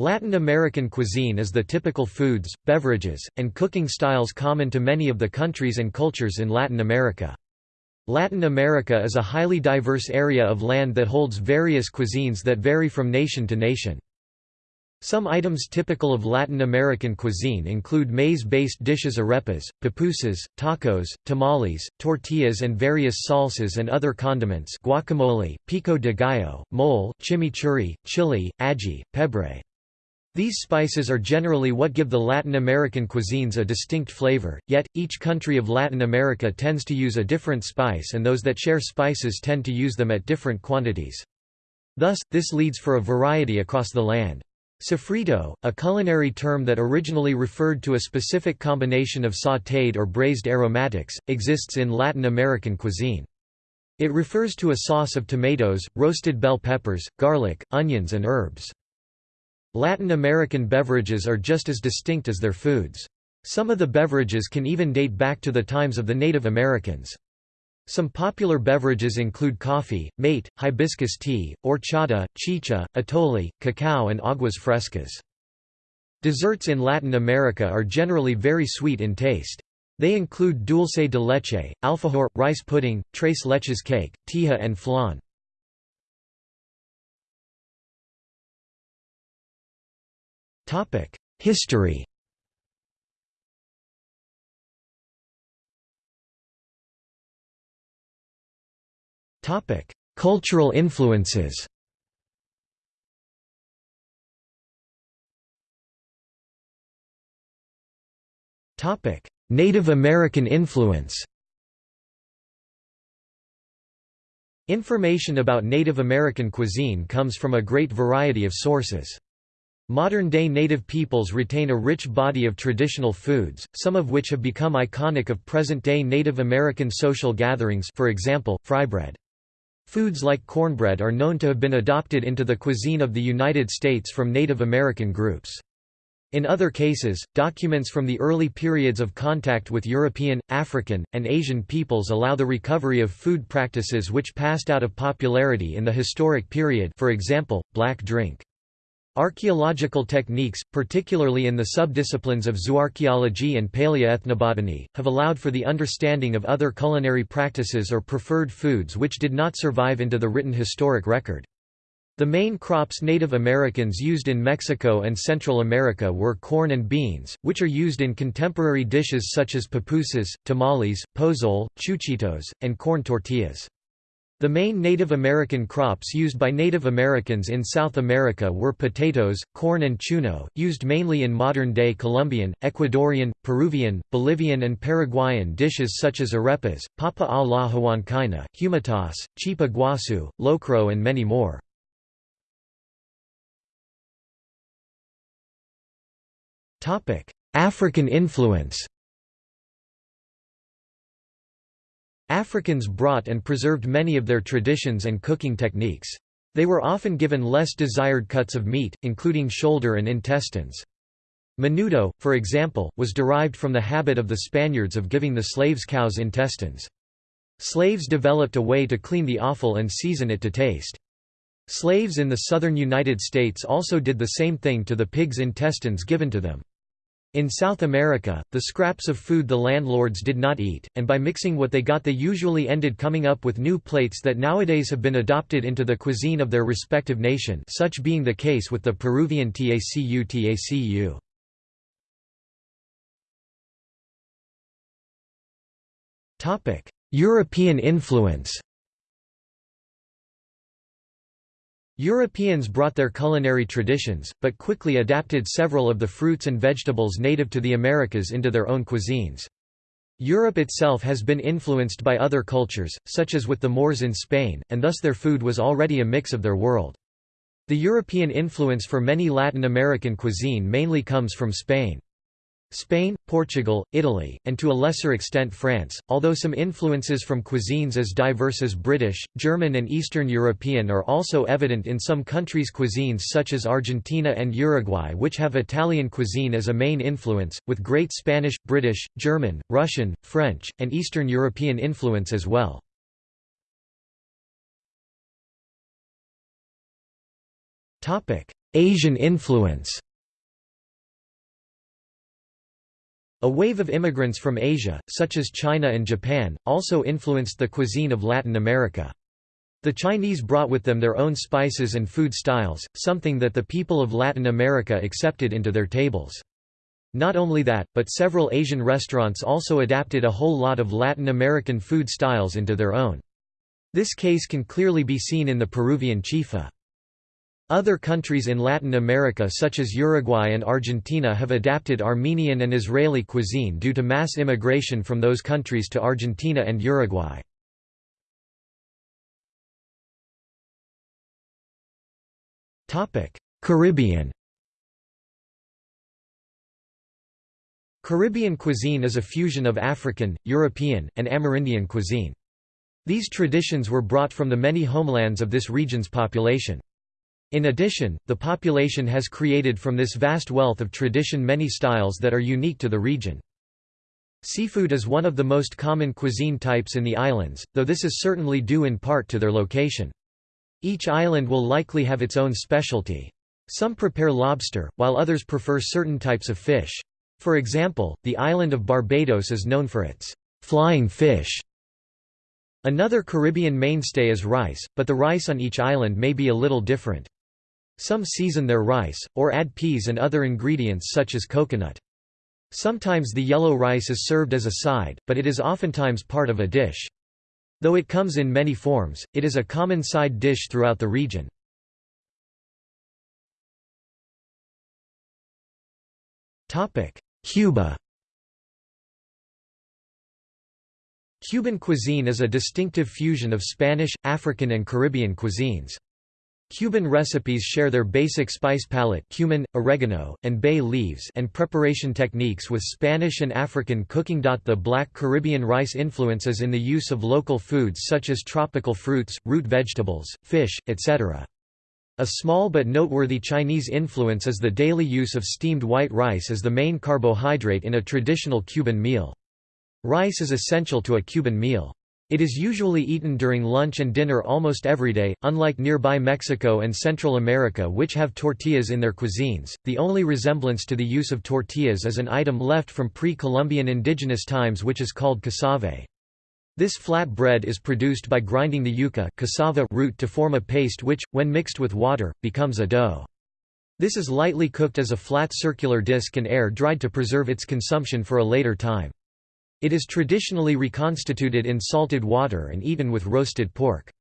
Latin American cuisine is the typical foods, beverages, and cooking styles common to many of the countries and cultures in Latin America. Latin America is a highly diverse area of land that holds various cuisines that vary from nation to nation. Some items typical of Latin American cuisine include maize-based dishes arepas, pupusas, tacos, tamales, tortillas and various salsas and other condiments guacamole, pico de gallo, mole, chimichurri, chili, ají, pebre. These spices are generally what give the Latin American cuisines a distinct flavor, yet, each country of Latin America tends to use a different spice and those that share spices tend to use them at different quantities. Thus, this leads for a variety across the land. Sofrito, a culinary term that originally referred to a specific combination of sautéed or braised aromatics, exists in Latin American cuisine. It refers to a sauce of tomatoes, roasted bell peppers, garlic, onions and herbs. Latin American beverages are just as distinct as their foods. Some of the beverages can even date back to the times of the Native Americans. Some popular beverages include coffee, mate, hibiscus tea, horchata, chicha, atole, cacao and aguas frescas. Desserts in Latin America are generally very sweet in taste. They include dulce de leche, alfajor, rice pudding, tres leches cake, teja and flan. History. Topic: Cultural influences. Topic: Native American influence. Information about Native American cuisine comes from a great variety of sources. Modern-day native peoples retain a rich body of traditional foods, some of which have become iconic of present-day Native American social gatherings for example, frybread. Foods like cornbread are known to have been adopted into the cuisine of the United States from Native American groups. In other cases, documents from the early periods of contact with European, African, and Asian peoples allow the recovery of food practices which passed out of popularity in the historic period for example, black drink. Archaeological techniques, particularly in the subdisciplines of zooarchaeology and paleoethnobotany, have allowed for the understanding of other culinary practices or preferred foods which did not survive into the written historic record. The main crops Native Americans used in Mexico and Central America were corn and beans, which are used in contemporary dishes such as pupusas, tamales, pozole, chuchitos, and corn tortillas. The main Native American crops used by Native Americans in South America were potatoes, corn and chuno, used mainly in modern-day Colombian, Ecuadorian, Peruvian, Bolivian and Paraguayan dishes such as arepas, papa a la huancaina, humitas, chipa guasu, locro and many more. African influence Africans brought and preserved many of their traditions and cooking techniques. They were often given less desired cuts of meat, including shoulder and intestines. Menudo, for example, was derived from the habit of the Spaniards of giving the slaves cows' intestines. Slaves developed a way to clean the offal and season it to taste. Slaves in the southern United States also did the same thing to the pig's intestines given to them. In South America, the scraps of food the landlords did not eat, and by mixing what they got they usually ended coming up with new plates that nowadays have been adopted into the cuisine of their respective nation such being the case with the Peruvian tacu tacu. European influence Europeans brought their culinary traditions, but quickly adapted several of the fruits and vegetables native to the Americas into their own cuisines. Europe itself has been influenced by other cultures, such as with the Moors in Spain, and thus their food was already a mix of their world. The European influence for many Latin American cuisine mainly comes from Spain. Spain, Portugal, Italy, and to a lesser extent France, although some influences from cuisines as diverse as British, German and Eastern European are also evident in some countries' cuisines such as Argentina and Uruguay which have Italian cuisine as a main influence, with great Spanish, British, German, Russian, French, and Eastern European influence as well. Asian influence A wave of immigrants from Asia, such as China and Japan, also influenced the cuisine of Latin America. The Chinese brought with them their own spices and food styles, something that the people of Latin America accepted into their tables. Not only that, but several Asian restaurants also adapted a whole lot of Latin American food styles into their own. This case can clearly be seen in the Peruvian chifa. Other countries in Latin America such as Uruguay and Argentina have adapted Armenian and Israeli cuisine due to mass immigration from those countries to Argentina and Uruguay. Caribbean Caribbean cuisine is a fusion of African, European, and Amerindian cuisine. These traditions were brought from the many homelands of this region's population. In addition, the population has created from this vast wealth of tradition many styles that are unique to the region. Seafood is one of the most common cuisine types in the islands, though this is certainly due in part to their location. Each island will likely have its own specialty. Some prepare lobster, while others prefer certain types of fish. For example, the island of Barbados is known for its flying fish. Another Caribbean mainstay is rice, but the rice on each island may be a little different. Some season their rice, or add peas and other ingredients such as coconut. Sometimes the yellow rice is served as a side, but it is oftentimes part of a dish. Though it comes in many forms, it is a common side dish throughout the region. Cuba Cuban cuisine is a distinctive fusion of Spanish, African and Caribbean cuisines. Cuban recipes share their basic spice palette cumin, oregano, and bay leaves and preparation techniques with Spanish and African cooking. The black Caribbean rice influences in the use of local foods such as tropical fruits, root vegetables, fish, etc. A small but noteworthy Chinese influence is the daily use of steamed white rice as the main carbohydrate in a traditional Cuban meal. Rice is essential to a Cuban meal. It is usually eaten during lunch and dinner almost every day. Unlike nearby Mexico and Central America, which have tortillas in their cuisines, the only resemblance to the use of tortillas is an item left from pre Columbian indigenous times which is called casabe. This flat bread is produced by grinding the yuca cassava root to form a paste which, when mixed with water, becomes a dough. This is lightly cooked as a flat circular disc and air dried to preserve its consumption for a later time. It is traditionally reconstituted in salted water and eaten with roasted pork.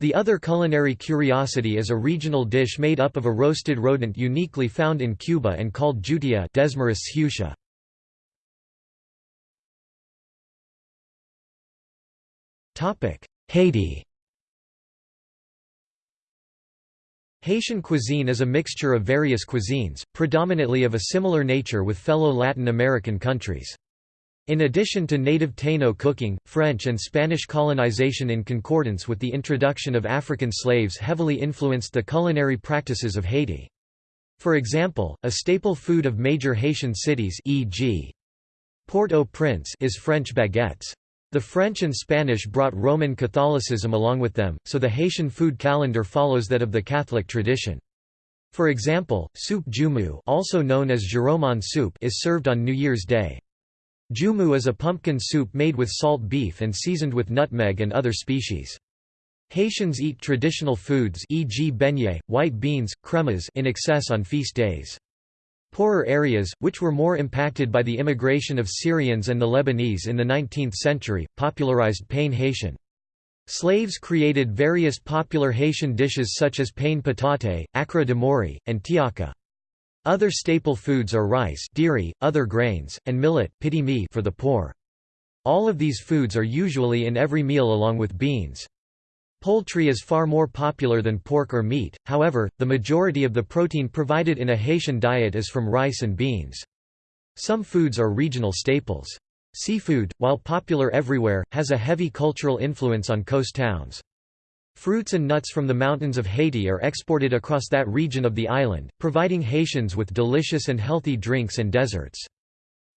The other culinary curiosity is a regional dish made up of a roasted rodent uniquely found in Cuba and called jutia Desmarest's hutia. Haiti Haitian cuisine is a mixture of various cuisines, predominantly of a similar nature with fellow Latin American countries. In addition to native Taino cooking, French and Spanish colonization in concordance with the introduction of African slaves heavily influenced the culinary practices of Haiti. For example, a staple food of major Haitian cities e.g. Port-au-Prince is French baguettes. The French and Spanish brought Roman Catholicism along with them, so the Haitian food calendar follows that of the Catholic tradition. For example, soup joumou also known as soup is served on New Year's Day. Joumou is a pumpkin soup made with salt beef and seasoned with nutmeg and other species. Haitians eat traditional foods e.g. beignet, white beans, cremas in excess on feast days. Poorer areas, which were more impacted by the immigration of Syrians and the Lebanese in the 19th century, popularized pain Haitian. Slaves created various popular Haitian dishes such as pain patate, akra de mori, and tiaka. Other staple foods are rice diri, other grains, and millet for the poor. All of these foods are usually in every meal along with beans. Poultry is far more popular than pork or meat, however, the majority of the protein provided in a Haitian diet is from rice and beans. Some foods are regional staples. Seafood, while popular everywhere, has a heavy cultural influence on coast towns. Fruits and nuts from the mountains of Haiti are exported across that region of the island, providing Haitians with delicious and healthy drinks and desserts.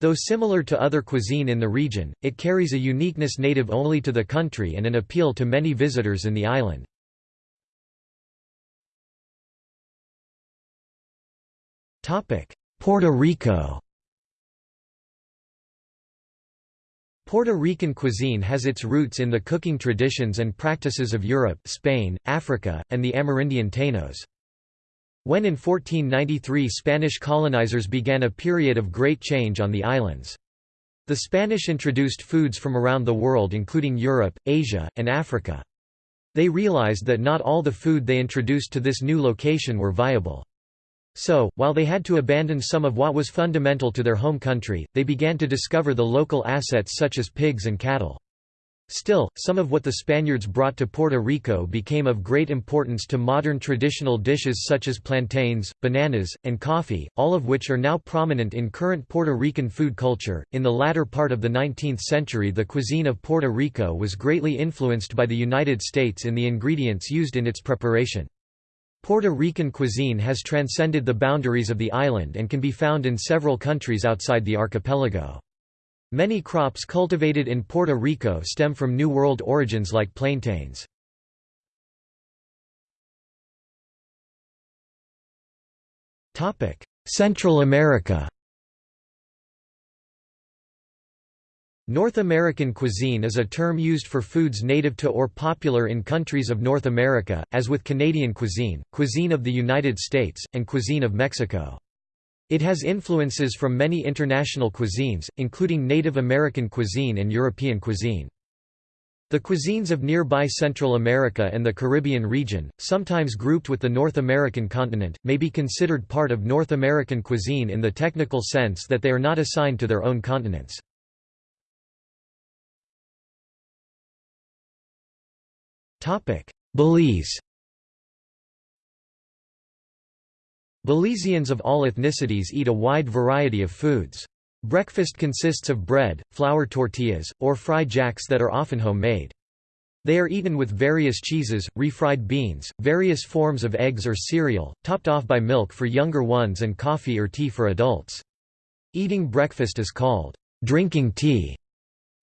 Though similar to other cuisine in the region, it carries a uniqueness native only to the country and an appeal to many visitors in the island. Puerto Rico Puerto Rican cuisine has its roots in the cooking traditions and practices of Europe, Spain, Africa, and the Amerindian Taínos. When in 1493 Spanish colonizers began a period of great change on the islands. The Spanish introduced foods from around the world including Europe, Asia, and Africa. They realized that not all the food they introduced to this new location were viable. So, while they had to abandon some of what was fundamental to their home country, they began to discover the local assets such as pigs and cattle. Still, some of what the Spaniards brought to Puerto Rico became of great importance to modern traditional dishes such as plantains, bananas, and coffee, all of which are now prominent in current Puerto Rican food culture. In the latter part of the 19th century, the cuisine of Puerto Rico was greatly influenced by the United States in the ingredients used in its preparation. Puerto Rican cuisine has transcended the boundaries of the island and can be found in several countries outside the archipelago. Many crops cultivated in Puerto Rico stem from New World origins like plantains. Central America North American cuisine is a term used for foods native to or popular in countries of North America, as with Canadian cuisine, cuisine of the United States, and cuisine of Mexico. It has influences from many international cuisines, including Native American cuisine and European cuisine. The cuisines of nearby Central America and the Caribbean region, sometimes grouped with the North American continent, may be considered part of North American cuisine in the technical sense that they are not assigned to their own continents. Belize Belizeans of all ethnicities eat a wide variety of foods. Breakfast consists of bread, flour tortillas, or fried jacks that are often homemade. They are eaten with various cheeses, refried beans, various forms of eggs or cereal, topped off by milk for younger ones and coffee or tea for adults. Eating breakfast is called drinking tea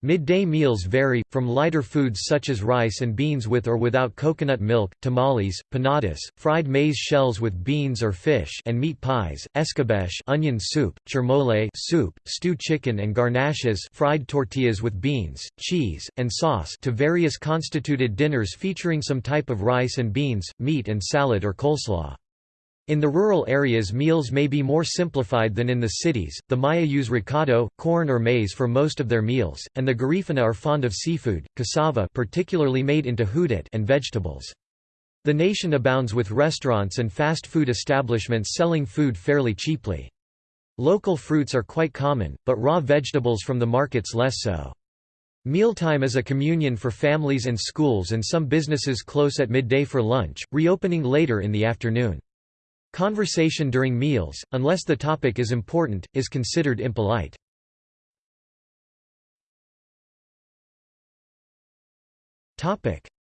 Midday meals vary, from lighter foods such as rice and beans with or without coconut milk, tamales, panadas, fried maize shells with beans or fish and meat pies, escabeche onion soup, chermole soup, stewed chicken and garnaches fried tortillas with beans, cheese, and sauce to various constituted dinners featuring some type of rice and beans, meat and salad or coleslaw. In the rural areas meals may be more simplified than in the cities. The Maya use recado, corn or maize for most of their meals, and the Garifuna are fond of seafood, cassava particularly made into hudut and vegetables. The nation abounds with restaurants and fast food establishments selling food fairly cheaply. Local fruits are quite common, but raw vegetables from the markets less so. Mealtime is a communion for families and schools and some businesses close at midday for lunch, reopening later in the afternoon. Conversation during meals, unless the topic is important, is considered impolite.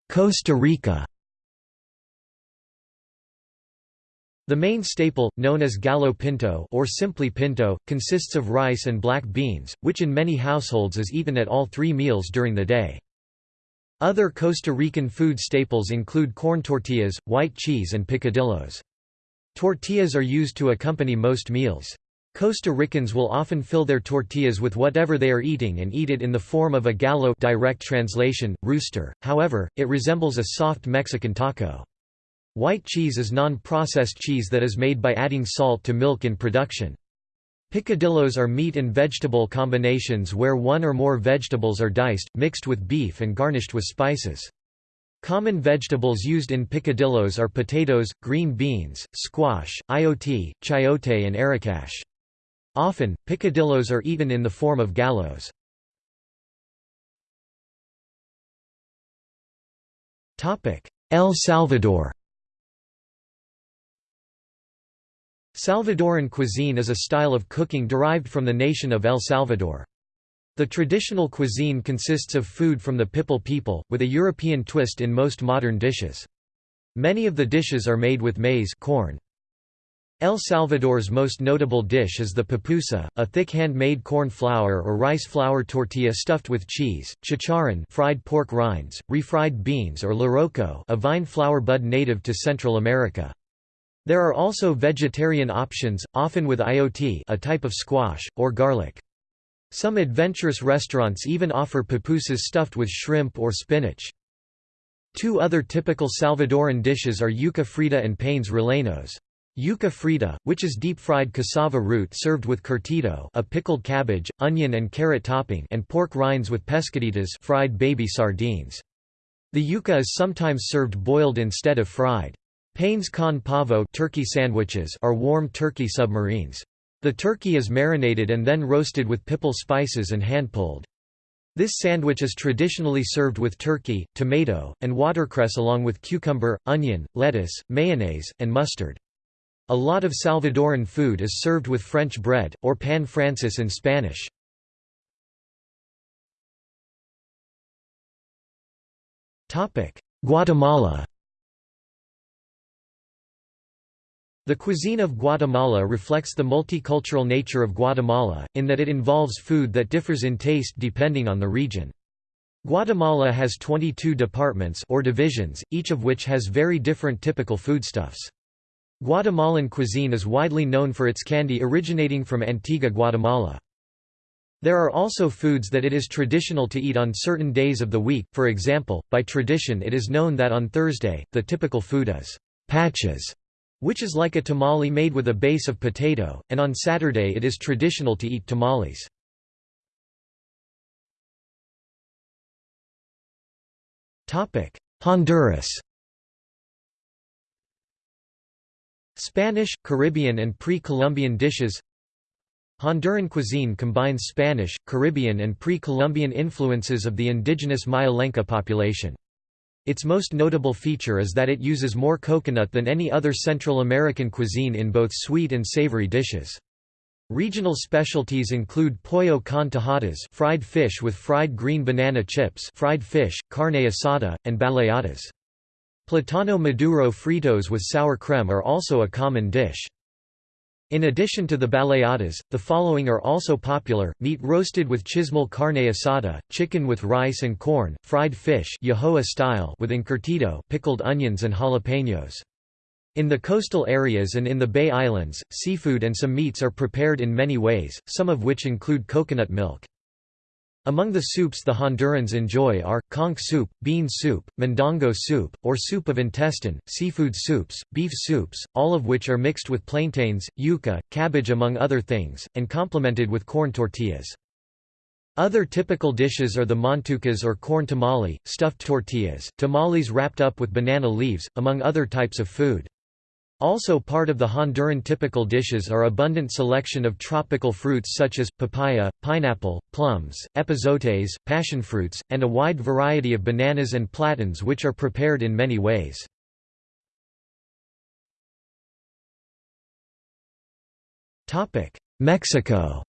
Costa Rica The main staple, known as gallo pinto or simply pinto, consists of rice and black beans, which in many households is eaten at all three meals during the day. Other Costa Rican food staples include corn tortillas, white cheese and picadillos. Tortillas are used to accompany most meals. Costa Ricans will often fill their tortillas with whatever they are eating and eat it in the form of a gallo direct translation, rooster, however, it resembles a soft Mexican taco. White cheese is non-processed cheese that is made by adding salt to milk in production. Picadillos are meat and vegetable combinations where one or more vegetables are diced, mixed with beef and garnished with spices. Common vegetables used in picadillos are potatoes, green beans, squash, ayote, chayote and arracache. Often, picadillos are eaten in the form of gallos. El Salvador Salvadoran cuisine is a style of cooking derived from the nation of El Salvador. The traditional cuisine consists of food from the Pipil people, with a European twist in most modern dishes. Many of the dishes are made with maize corn. El Salvador's most notable dish is the pupusa, a thick hand-made corn flour or rice flour tortilla stuffed with cheese, chicharron fried pork rinds, refried beans or loroco a vine flower bud native to Central America. There are also vegetarian options, often with ayote a type of squash, or garlic. Some adventurous restaurants even offer pupusas stuffed with shrimp or spinach. Two other typical Salvadoran dishes are yuca frita and panes rellenos. Yuca frita, which is deep-fried cassava root served with curtido a pickled cabbage, onion and carrot topping and pork rinds with pescaditas fried baby sardines. The yuca is sometimes served boiled instead of fried. Panes con pavo turkey sandwiches are warm turkey submarines. The turkey is marinated and then roasted with pipil spices and hand-pulled. This sandwich is traditionally served with turkey, tomato, and watercress along with cucumber, onion, lettuce, mayonnaise, and mustard. A lot of Salvadoran food is served with French bread, or pan francés in Spanish. Guatemala The cuisine of Guatemala reflects the multicultural nature of Guatemala, in that it involves food that differs in taste depending on the region. Guatemala has 22 departments or divisions, each of which has very different typical foodstuffs. Guatemalan cuisine is widely known for its candy originating from Antigua Guatemala. There are also foods that it is traditional to eat on certain days of the week, for example, by tradition it is known that on Thursday, the typical food is paches, which is like a tamale made with a base of potato, and on Saturday it is traditional to eat tamales. Honduras Spanish, Caribbean and pre-Columbian dishes Honduran cuisine combines Spanish, Caribbean and pre-Columbian influences of the indigenous Maya Lenca population. Its most notable feature is that it uses more coconut than any other Central American cuisine in both sweet and savory dishes. Regional specialties include pollo con tajadas fried fish with fried green banana chips fried fish, carne asada, and baleadas. Platano maduro fritos with sour creme are also a common dish. In addition to the baleadas, the following are also popular, meat roasted with chismol carne asada, chicken with rice and corn, fried fish style with encurtido pickled onions and jalapenos. In the coastal areas and in the Bay Islands, seafood and some meats are prepared in many ways, some of which include coconut milk. Among the soups the Hondurans enjoy are, conch soup, bean soup, mondongo soup, or soup of intestine, seafood soups, beef soups, all of which are mixed with plantains, yuca, cabbage among other things, and complemented with corn tortillas. Other typical dishes are the montucas or corn tamale, stuffed tortillas, tamales wrapped up with banana leaves, among other types of food. Also part of the Honduran typical dishes are abundant selection of tropical fruits such as, papaya, pineapple, plums, epazotes, passionfruits, and a wide variety of bananas and platans which are prepared in many ways. Mexico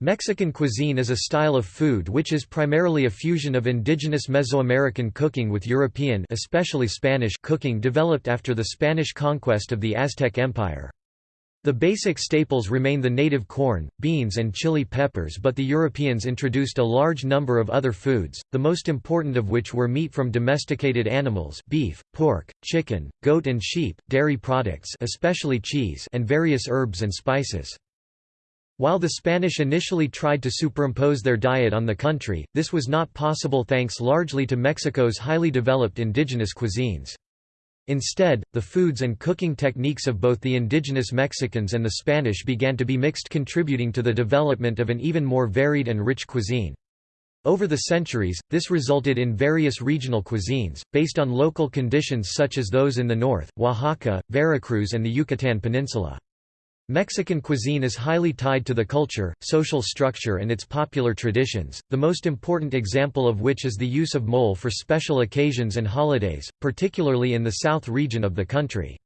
Mexican cuisine is a style of food which is primarily a fusion of indigenous Mesoamerican cooking with European especially Spanish cooking developed after the Spanish conquest of the Aztec Empire. The basic staples remain the native corn, beans and chili peppers but the Europeans introduced a large number of other foods, the most important of which were meat from domesticated animals beef, pork, chicken, goat and sheep, dairy products especially cheese and various herbs and spices. While the Spanish initially tried to superimpose their diet on the country, this was not possible thanks largely to Mexico's highly developed indigenous cuisines. Instead, the foods and cooking techniques of both the indigenous Mexicans and the Spanish began to be mixed contributing to the development of an even more varied and rich cuisine. Over the centuries, this resulted in various regional cuisines, based on local conditions such as those in the north, Oaxaca, Veracruz and the Yucatan Peninsula. Mexican cuisine is highly tied to the culture, social structure and its popular traditions, the most important example of which is the use of mole for special occasions and holidays, particularly in the south region of the country.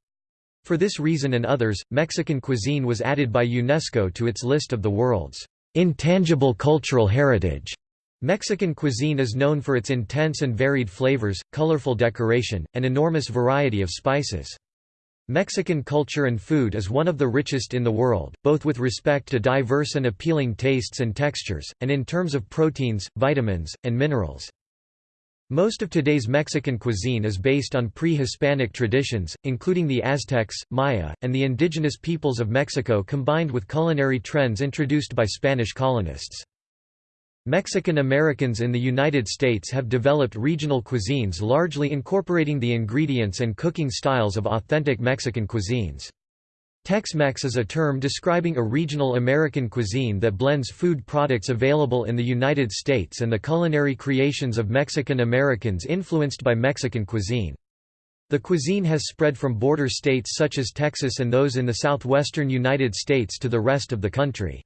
For this reason and others, Mexican cuisine was added by UNESCO to its list of the world's intangible cultural heritage. Mexican cuisine is known for its intense and varied flavors, colorful decoration, and enormous variety of spices. Mexican culture and food is one of the richest in the world, both with respect to diverse and appealing tastes and textures, and in terms of proteins, vitamins, and minerals. Most of today's Mexican cuisine is based on pre-Hispanic traditions, including the Aztecs, Maya, and the indigenous peoples of Mexico combined with culinary trends introduced by Spanish colonists. Mexican Americans in the United States have developed regional cuisines largely incorporating the ingredients and cooking styles of authentic Mexican cuisines. Tex-Mex is a term describing a regional American cuisine that blends food products available in the United States and the culinary creations of Mexican Americans influenced by Mexican cuisine. The cuisine has spread from border states such as Texas and those in the southwestern United States to the rest of the country.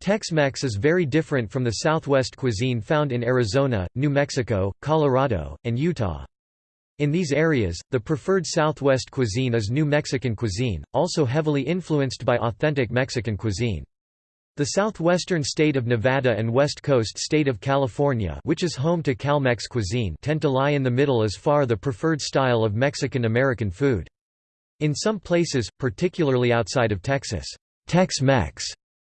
Tex-Mex is very different from the southwest cuisine found in Arizona, New Mexico, Colorado, and Utah. In these areas, the preferred Southwest cuisine is New Mexican cuisine, also heavily influenced by authentic Mexican cuisine. The southwestern state of Nevada and west coast state of California which is home to CalMex cuisine tend to lie in the middle as far the preferred style of Mexican-American food. In some places, particularly outside of Texas, Tex-Mex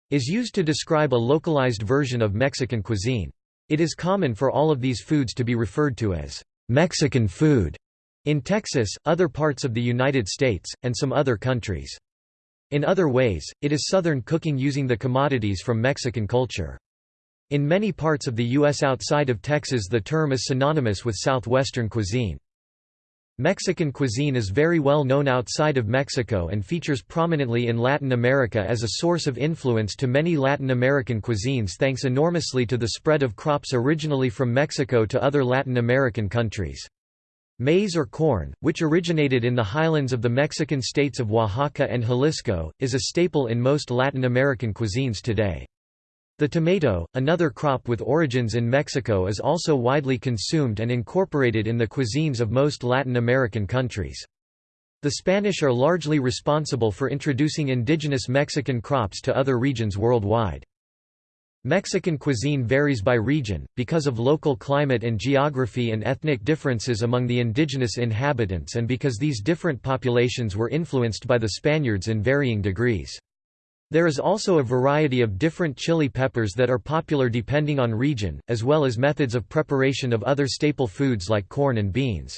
is used to describe a localized version of Mexican cuisine. It is common for all of these foods to be referred to as Mexican food in Texas, other parts of the United States, and some other countries. In other ways, it is Southern cooking using the commodities from Mexican culture. In many parts of the U.S. outside of Texas the term is synonymous with Southwestern cuisine. Mexican cuisine is very well known outside of Mexico and features prominently in Latin America as a source of influence to many Latin American cuisines thanks enormously to the spread of crops originally from Mexico to other Latin American countries. Maize or corn, which originated in the highlands of the Mexican states of Oaxaca and Jalisco, is a staple in most Latin American cuisines today. The tomato, another crop with origins in Mexico is also widely consumed and incorporated in the cuisines of most Latin American countries. The Spanish are largely responsible for introducing indigenous Mexican crops to other regions worldwide. Mexican cuisine varies by region, because of local climate and geography and ethnic differences among the indigenous inhabitants and because these different populations were influenced by the Spaniards in varying degrees. There is also a variety of different chili peppers that are popular depending on region, as well as methods of preparation of other staple foods like corn and beans.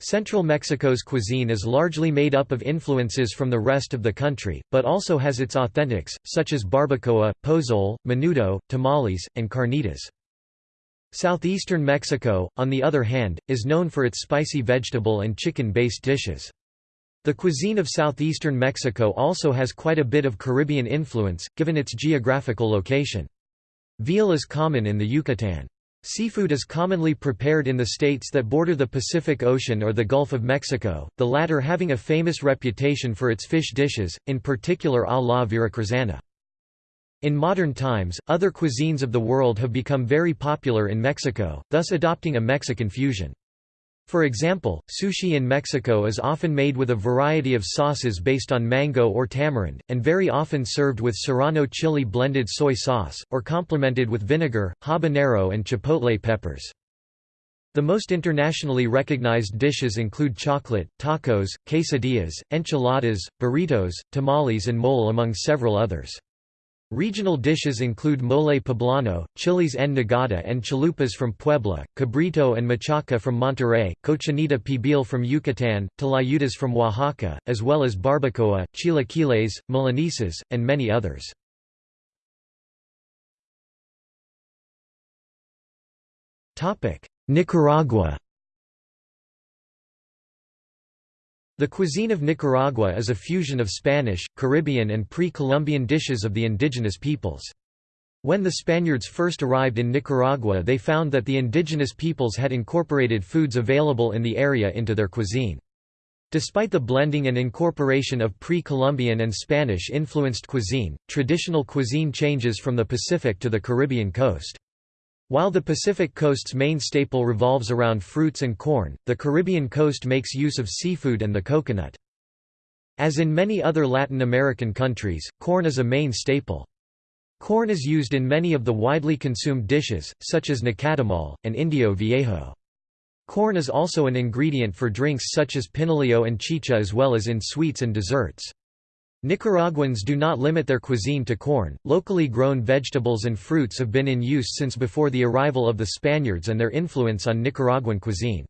Central Mexico's cuisine is largely made up of influences from the rest of the country, but also has its authentics, such as barbacoa, pozole, menudo, tamales, and carnitas. Southeastern Mexico, on the other hand, is known for its spicy vegetable and chicken-based dishes. The cuisine of southeastern Mexico also has quite a bit of Caribbean influence, given its geographical location. Veal is common in the Yucatan. Seafood is commonly prepared in the states that border the Pacific Ocean or the Gulf of Mexico, the latter having a famous reputation for its fish dishes, in particular a la veracruzana. In modern times, other cuisines of the world have become very popular in Mexico, thus adopting a Mexican fusion. For example, sushi in Mexico is often made with a variety of sauces based on mango or tamarind, and very often served with serrano chili blended soy sauce, or complemented with vinegar, habanero and chipotle peppers. The most internationally recognized dishes include chocolate, tacos, quesadillas, enchiladas, burritos, tamales and mole among several others. Regional dishes include mole poblano, chiles en nogada and chalupas from Puebla, cabrito and machaca from Monterrey, cochinita pibil from Yucatan, tlayudas from Oaxaca, as well as barbacoa, chilaquiles, milanesas, and many others. Nicaragua The cuisine of Nicaragua is a fusion of Spanish, Caribbean and pre-Columbian dishes of the indigenous peoples. When the Spaniards first arrived in Nicaragua they found that the indigenous peoples had incorporated foods available in the area into their cuisine. Despite the blending and incorporation of pre-Columbian and Spanish-influenced cuisine, traditional cuisine changes from the Pacific to the Caribbean coast. While the Pacific coast's main staple revolves around fruits and corn, the Caribbean coast makes use of seafood and the coconut. As in many other Latin American countries, corn is a main staple. Corn is used in many of the widely consumed dishes, such as nacatamal, and indio viejo. Corn is also an ingredient for drinks such as pinolillo and chicha as well as in sweets and desserts. Nicaraguans do not limit their cuisine to corn. Locally grown vegetables and fruits have been in use since before the arrival of the Spaniards and their influence on Nicaraguan cuisine.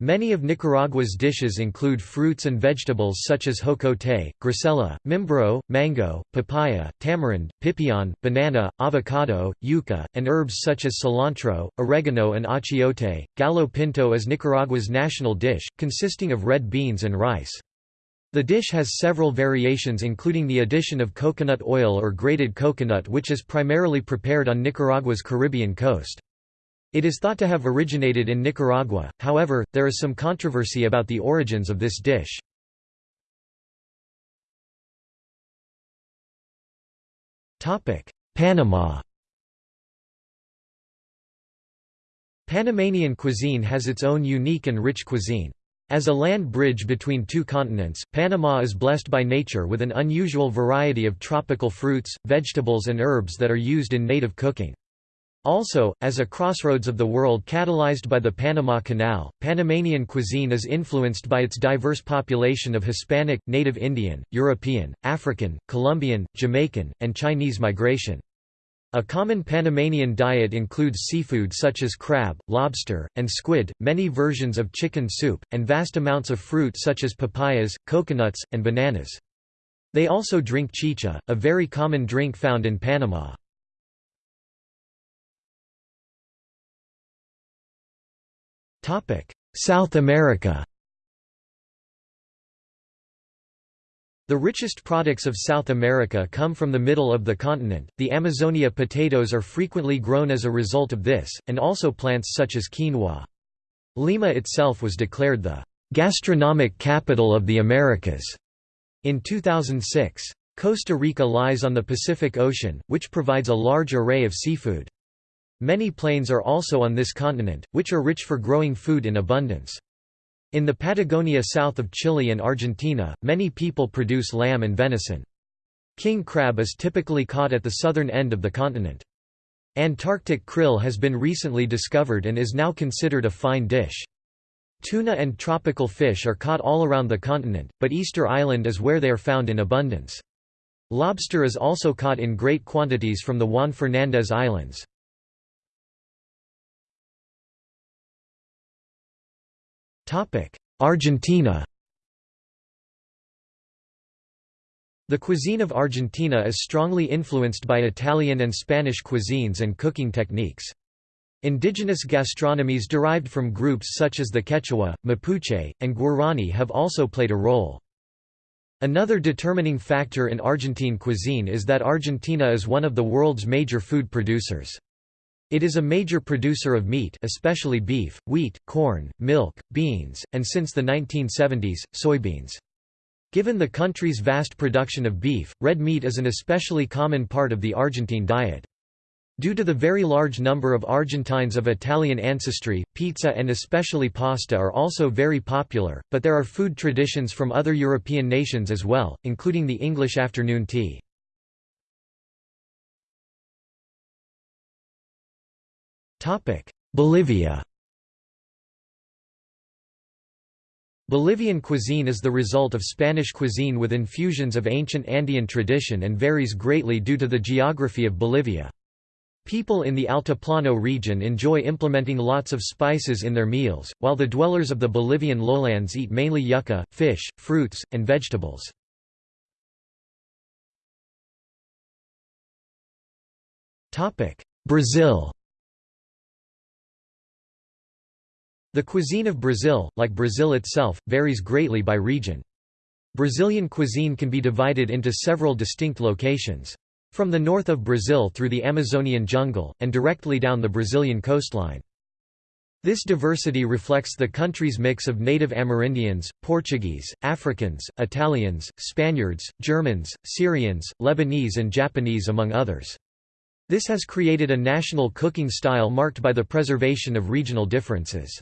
Many of Nicaragua's dishes include fruits and vegetables such as jocote, grosella, mimbro, mango, papaya, tamarind, pipián, banana, avocado, yuca, and herbs such as cilantro, oregano and achiote. Gallo pinto is Nicaragua's national dish, consisting of red beans and rice. The dish has several variations including the addition of coconut oil or grated coconut which is primarily prepared on Nicaragua's Caribbean coast. It is thought to have originated in Nicaragua, however, there is some controversy about the origins of this dish. Panama Panamanian cuisine has its own unique and rich cuisine. As a land bridge between two continents, Panama is blessed by nature with an unusual variety of tropical fruits, vegetables and herbs that are used in native cooking. Also, as a crossroads of the world catalyzed by the Panama Canal, Panamanian cuisine is influenced by its diverse population of Hispanic, Native Indian, European, African, Colombian, Jamaican, and Chinese migration. A common Panamanian diet includes seafood such as crab, lobster, and squid, many versions of chicken soup, and vast amounts of fruit such as papayas, coconuts, and bananas. They also drink chicha, a very common drink found in Panama. South America The richest products of South America come from the middle of the continent. The Amazonia potatoes are frequently grown as a result of this, and also plants such as quinoa. Lima itself was declared the gastronomic capital of the Americas in 2006. Costa Rica lies on the Pacific Ocean, which provides a large array of seafood. Many plains are also on this continent, which are rich for growing food in abundance. In the Patagonia south of Chile and Argentina, many people produce lamb and venison. King crab is typically caught at the southern end of the continent. Antarctic krill has been recently discovered and is now considered a fine dish. Tuna and tropical fish are caught all around the continent, but Easter Island is where they are found in abundance. Lobster is also caught in great quantities from the Juan Fernandez Islands. Argentina The cuisine of Argentina is strongly influenced by Italian and Spanish cuisines and cooking techniques. Indigenous gastronomies derived from groups such as the Quechua, Mapuche, and Guarani have also played a role. Another determining factor in Argentine cuisine is that Argentina is one of the world's major food producers. It is a major producer of meat especially beef, wheat, corn, milk, beans, and since the 1970s, soybeans. Given the country's vast production of beef, red meat is an especially common part of the Argentine diet. Due to the very large number of Argentines of Italian ancestry, pizza and especially pasta are also very popular, but there are food traditions from other European nations as well, including the English afternoon tea. Bolivia Bolivian cuisine is the result of Spanish cuisine with infusions of ancient Andean tradition and varies greatly due to the geography of Bolivia. People in the Altiplano region enjoy implementing lots of spices in their meals, while the dwellers of the Bolivian lowlands eat mainly yucca, fish, fruits, and vegetables. Brazil The cuisine of Brazil, like Brazil itself, varies greatly by region. Brazilian cuisine can be divided into several distinct locations. From the north of Brazil through the Amazonian jungle, and directly down the Brazilian coastline. This diversity reflects the country's mix of native Amerindians, Portuguese, Africans, Italians, Spaniards, Germans, Syrians, Lebanese and Japanese among others. This has created a national cooking style marked by the preservation of regional differences.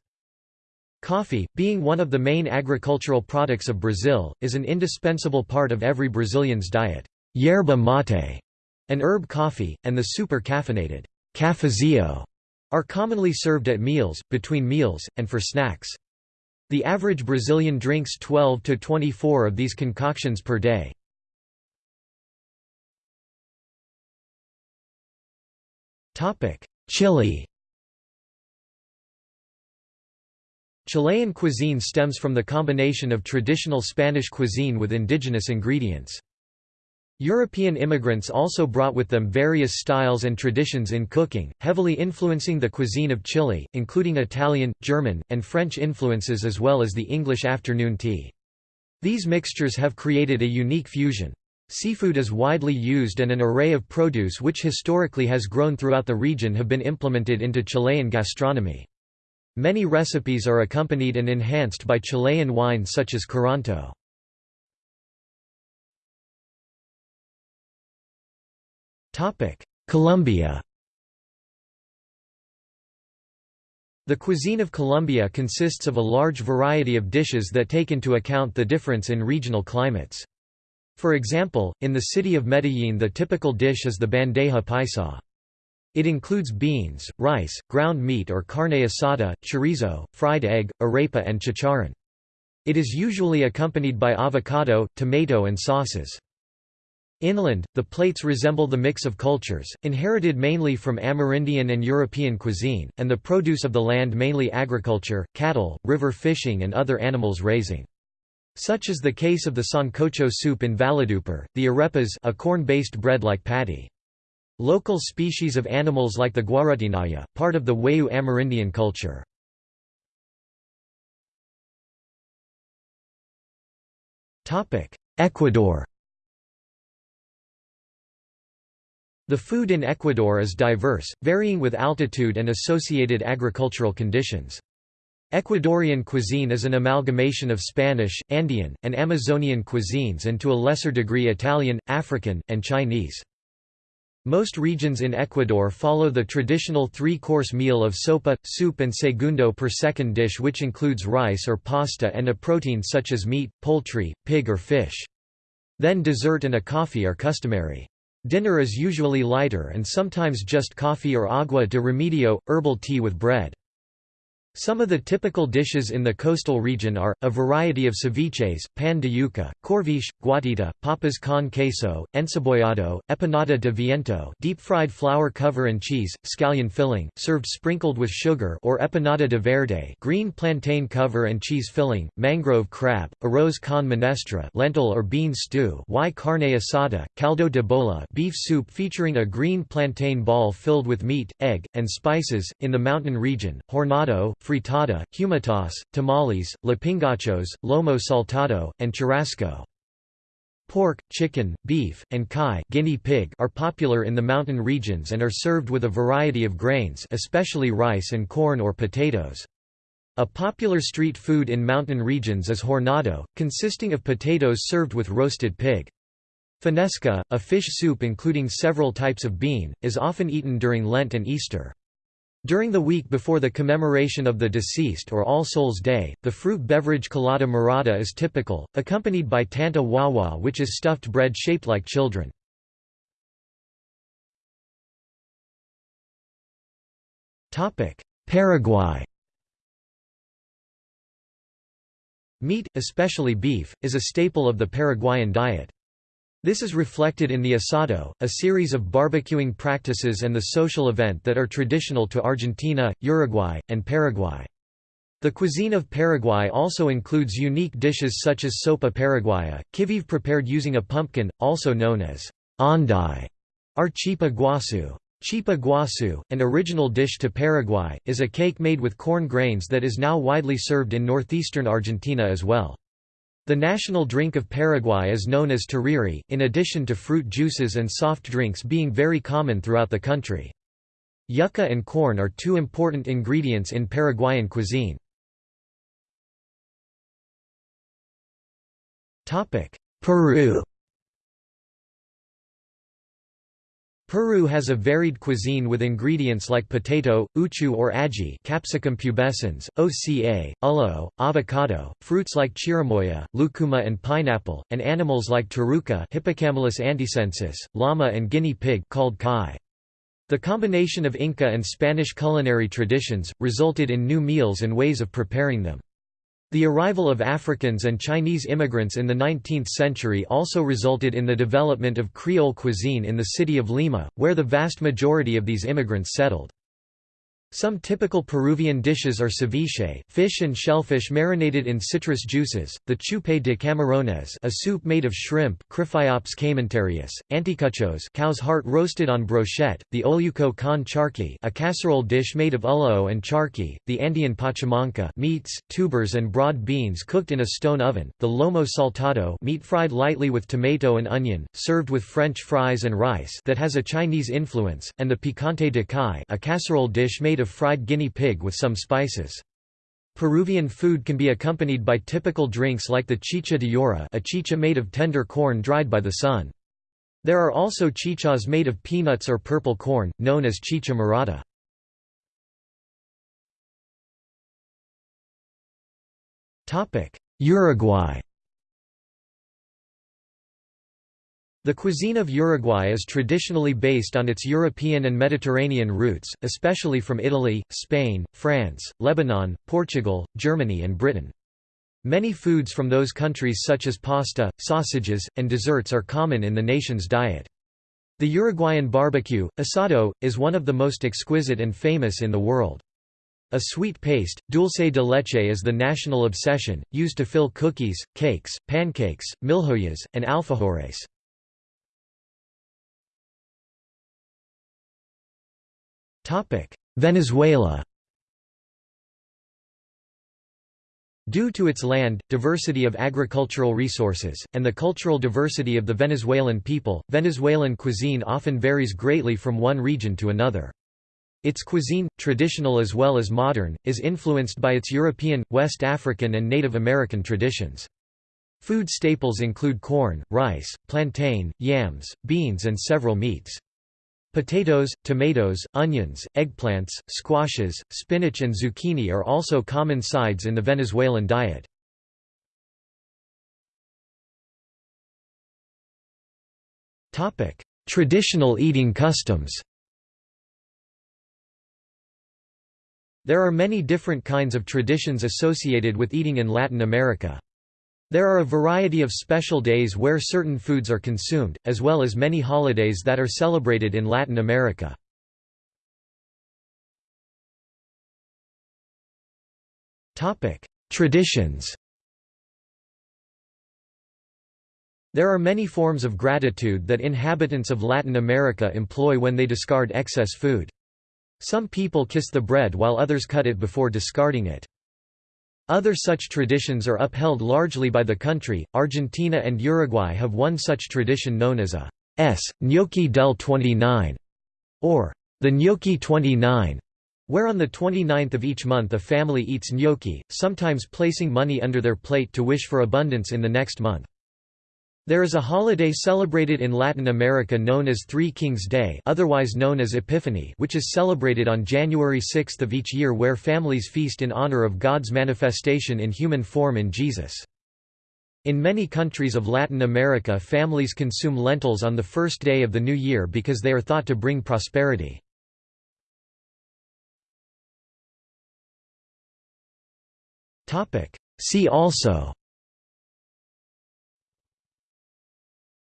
Coffee, being one of the main agricultural products of Brazil, is an indispensable part of every Brazilian's diet. Yerba mate, an herb coffee, and the super-caffeinated cafezinho are commonly served at meals, between meals, and for snacks. The average Brazilian drinks 12 to 24 of these concoctions per day. Chile Chilean cuisine stems from the combination of traditional Spanish cuisine with indigenous ingredients. European immigrants also brought with them various styles and traditions in cooking, heavily influencing the cuisine of Chile, including Italian, German, and French influences as well as the English afternoon tea. These mixtures have created a unique fusion. Seafood is widely used and an array of produce which historically has grown throughout the region have been implemented into Chilean gastronomy. Many recipes are accompanied and enhanced by Chilean wine such as Curanto. Colombia The cuisine of Colombia consists of a large variety of dishes that take into account the difference in regional climates. For example, in the city of Medellín the typical dish is the bandeja paisa. It includes beans, rice, ground meat or carne asada, chorizo, fried egg, arepa and chicharrón. It is usually accompanied by avocado, tomato and sauces. Inland, the plates resemble the mix of cultures, inherited mainly from Amerindian and European cuisine, and the produce of the land mainly agriculture, cattle, river fishing and other animals raising. Such is the case of the sancocho soup in Valledupar, the arepas a corn-based bread like patty. Local species of animals like the guarutinaya, part of the Wayuu Amerindian culture. Ecuador The food in Ecuador is diverse, varying with altitude and associated agricultural conditions. Ecuadorian cuisine is an amalgamation of Spanish, Andean, and Amazonian cuisines and to a lesser degree Italian, African, and Chinese. Most regions in Ecuador follow the traditional three-course meal of sopa, soup and segundo per second dish which includes rice or pasta and a protein such as meat, poultry, pig or fish. Then dessert and a coffee are customary. Dinner is usually lighter and sometimes just coffee or agua de remedio, herbal tea with bread. Some of the typical dishes in the coastal region are, a variety of ceviches, pan de yuca, corviche, guatita, papas con queso, encebollado, empanada de viento deep-fried flour cover and cheese, scallion filling, served sprinkled with sugar or empanada de verde green plantain cover and cheese filling, mangrove crab, arroz con menestra lentil or bean stew y carne asada, caldo de bola beef soup featuring a green plantain ball filled with meat, egg, and spices. In the mountain region, hornado, fritada, humitas, tamales, lapingachos, lomo saltado, and churrasco. Pork, chicken, beef, and kai guinea pig are popular in the mountain regions and are served with a variety of grains especially rice and corn or potatoes. A popular street food in mountain regions is hornado, consisting of potatoes served with roasted pig. Fanesca, a fish soup including several types of bean, is often eaten during Lent and Easter. During the week before the commemoration of the deceased or All Souls' Day, the fruit beverage colada morada is typical, accompanied by tanta wawa which is stuffed bread shaped like children. Paraguay Meat, especially beef, is a staple of the Paraguayan diet. This is reflected in the asado, a series of barbecuing practices and the social event that are traditional to Argentina, Uruguay, and Paraguay. The cuisine of Paraguay also includes unique dishes such as sopa paraguaya, kiveve prepared using a pumpkin, also known as andai, or chipa guasu. Chipa guasu, an original dish to Paraguay, is a cake made with corn grains that is now widely served in northeastern Argentina as well. The national drink of Paraguay is known as tereré, in addition to fruit juices and soft drinks being very common throughout the country. Yucca and corn are two important ingredients in Paraguayan cuisine. Peru Peru has a varied cuisine with ingredients like potato, uchu or aji capsicum pubescens, oca, ullo, avocado, fruits like chirimoya, lucuma and pineapple, and animals like taruca Hippocamelus antisensis, llama and guinea pig called kai. The combination of Inca and Spanish culinary traditions, resulted in new meals and ways of preparing them. The arrival of Africans and Chinese immigrants in the 19th century also resulted in the development of Creole cuisine in the city of Lima, where the vast majority of these immigrants settled. Some typical Peruvian dishes are ceviche, fish and shellfish marinated in citrus juices, the chupe de camarones a soup made of shrimp Cryphiops caementarius, anticuchos cow's heart roasted on brochette, the olluco con charqui a casserole dish made of ulloa and charqui, the Andean pachamanca meats, tubers and broad beans cooked in a stone oven, the lomo saltado meat fried lightly with tomato and onion, served with French fries and rice that has a Chinese influence, and the picante de kai a casserole dish made of fried guinea pig with some spices. Peruvian food can be accompanied by typical drinks like the chicha de yora a chicha made of tender corn dried by the sun. There are also chichas made of peanuts or purple corn, known as chicha morada. Uruguay The cuisine of Uruguay is traditionally based on its European and Mediterranean roots, especially from Italy, Spain, France, Lebanon, Portugal, Germany and Britain. Many foods from those countries such as pasta, sausages, and desserts are common in the nation's diet. The Uruguayan barbecue, asado, is one of the most exquisite and famous in the world. A sweet paste, dulce de leche is the national obsession, used to fill cookies, cakes, pancakes, milhoyas, and alfajores. Venezuela Due to its land, diversity of agricultural resources, and the cultural diversity of the Venezuelan people, Venezuelan cuisine often varies greatly from one region to another. Its cuisine, traditional as well as modern, is influenced by its European, West African and Native American traditions. Food staples include corn, rice, plantain, yams, beans and several meats. Potatoes, tomatoes, onions, eggplants, squashes, spinach and zucchini are also common sides in the Venezuelan diet. Traditional eating customs There are many different kinds of traditions associated with eating in Latin America. There are a variety of special days where certain foods are consumed, as well as many holidays that are celebrated in Latin America. Traditions There are many forms of gratitude that inhabitants of Latin America employ when they discard excess food. Some people kiss the bread while others cut it before discarding it. Other such traditions are upheld largely by the country. Argentina and Uruguay have one such tradition known as a S. Gnocchi del 29, or the Gnocchi 29, where on the 29th of each month a family eats gnocchi, sometimes placing money under their plate to wish for abundance in the next month. There is a holiday celebrated in Latin America known as Three Kings Day otherwise known as Epiphany which is celebrated on January 6 of each year where families feast in honor of God's manifestation in human form in Jesus. In many countries of Latin America families consume lentils on the first day of the new year because they are thought to bring prosperity. See also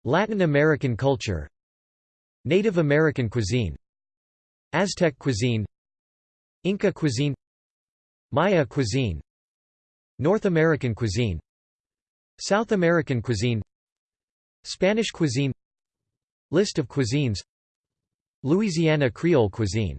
Latin American culture Native American cuisine Aztec cuisine Inca cuisine Maya cuisine North American cuisine South American cuisine Spanish cuisine List of cuisines Louisiana Creole cuisine